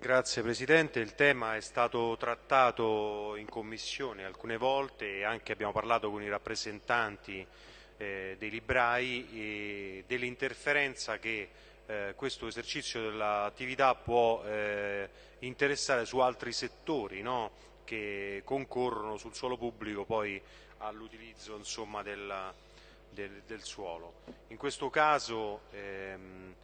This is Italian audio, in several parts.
Grazie Presidente, il tema è stato trattato in Commissione alcune volte e anche abbiamo parlato con i rappresentanti eh, dei librai dell'interferenza che eh, questo esercizio dell'attività può eh, interessare su altri settori no? che concorrono sul suolo pubblico poi all'utilizzo del, del, del, suolo. In questo caso ehm,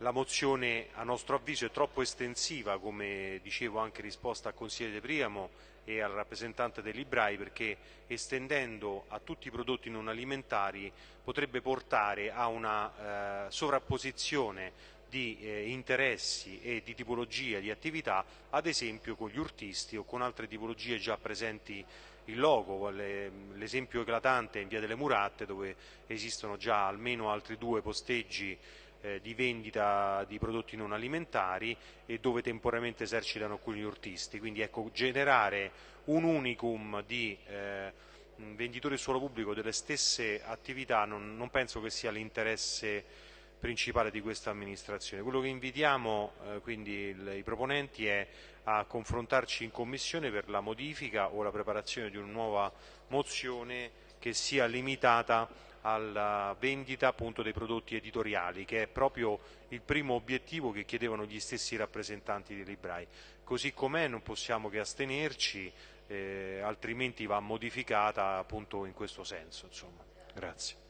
la mozione a nostro avviso è troppo estensiva, come dicevo anche in risposta al consigliere De Priamo e al rappresentante dei librai, perché estendendo a tutti i prodotti non alimentari potrebbe portare a una eh, sovrapposizione di eh, interessi e di tipologia di attività, ad esempio con gli urtisti o con altre tipologie già presenti in loco. L'esempio eclatante è in via delle Muratte dove esistono già almeno altri due posteggi eh, di vendita di prodotti non alimentari e dove temporaneamente esercitano alcuni urtisti. Quindi ecco, generare un unicum di eh, venditori del suolo pubblico delle stesse attività non, non penso che sia l'interesse principale di questa amministrazione. Quello che invitiamo eh, quindi il, i proponenti è a confrontarci in Commissione per la modifica o la preparazione di una nuova mozione che sia limitata alla vendita appunto, dei prodotti editoriali, che è proprio il primo obiettivo che chiedevano gli stessi rappresentanti dei librai. Così com'è non possiamo che astenerci, eh, altrimenti va modificata appunto in questo senso. Insomma. Grazie.